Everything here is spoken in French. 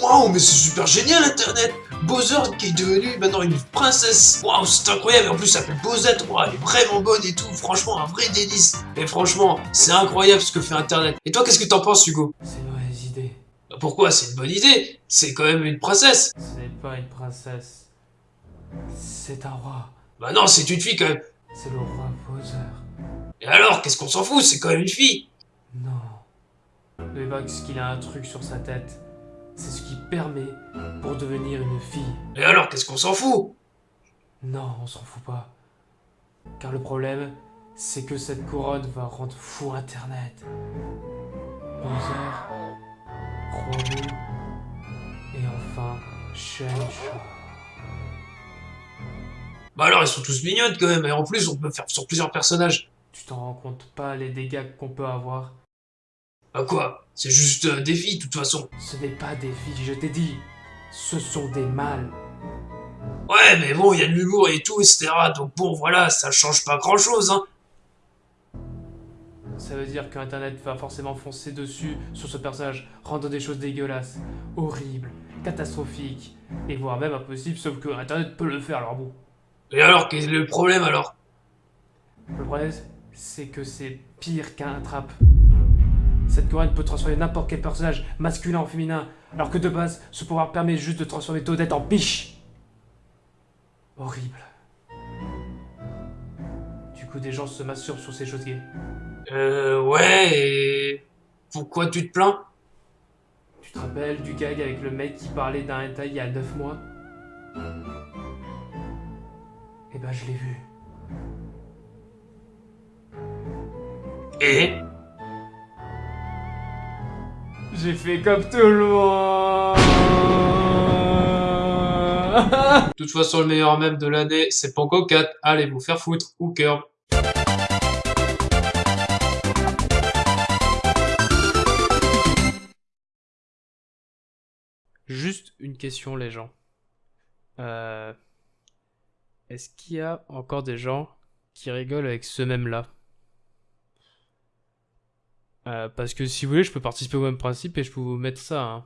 Waouh, mais c'est super génial Internet Bowser qui est devenu maintenant une princesse Waouh, c'est incroyable, et en plus ça s'appelle Bowsette, Waouh, elle est vraiment bonne et tout, franchement, un vrai délice Et franchement, c'est incroyable ce que fait Internet. Et toi, qu'est-ce que t'en penses, Hugo? C'est une mauvaise idée. Bah, Pourquoi? C'est une bonne idée C'est quand même une princesse Ce n'est pas une princesse. C'est un roi. Bah non, c'est une fille quand même C'est le roi Bowser. Et alors, qu'est-ce qu'on s'en fout? C'est quand même une fille Non. Le Bugs qu'il a un truc sur sa tête. Permet pour devenir une fille. Et alors, qu'est-ce qu'on s'en fout? Non, on s'en fout pas. Car le problème, c'est que cette couronne va rendre fou Internet. Bowser, Romu, et enfin Shencha. Bah alors, ils sont tous mignonnes quand même, et en plus, on peut faire sur plusieurs personnages. Tu t'en rends compte pas les dégâts qu'on peut avoir Bah quoi? C'est juste euh, des filles, de toute façon. Ce n'est pas des filles, je t'ai dit. Ce sont des mâles. Ouais, mais bon, il y a de l'humour et tout, etc. Donc bon, voilà, ça change pas grand-chose, hein. Ça veut dire qu'Internet va forcément foncer dessus sur ce personnage, rendre des choses dégueulasses, horribles, catastrophiques, et voire même impossibles, sauf que Internet peut le faire alors bon. Et alors, quel est le problème alors? Le problème, c'est que c'est pire qu'un trap. Cette couronne peut transformer n'importe quel personnage, masculin en féminin, alors que de base, ce pouvoir permet juste de transformer Toadette en biche. Horrible. Du coup, des gens se masturent sur ces choses gays. Euh, ouais, et... Pourquoi tu te plains? Tu te rappelles du gag avec le mec qui parlait d'un hentai il y a 9 mois? Eh ben, je l'ai vu. Et? J'ai fait comme tout le monde De toute façon, le meilleur mème de l'année, c'est Panko 4. Allez vous faire foutre, ou Curb. Juste une question, les gens. Euh, Est-ce qu'il y a encore des gens qui rigolent avec ce même-là Euh, Parce que si vous voulez, je peux participer au même principe et je peux vous mettre ça. hein.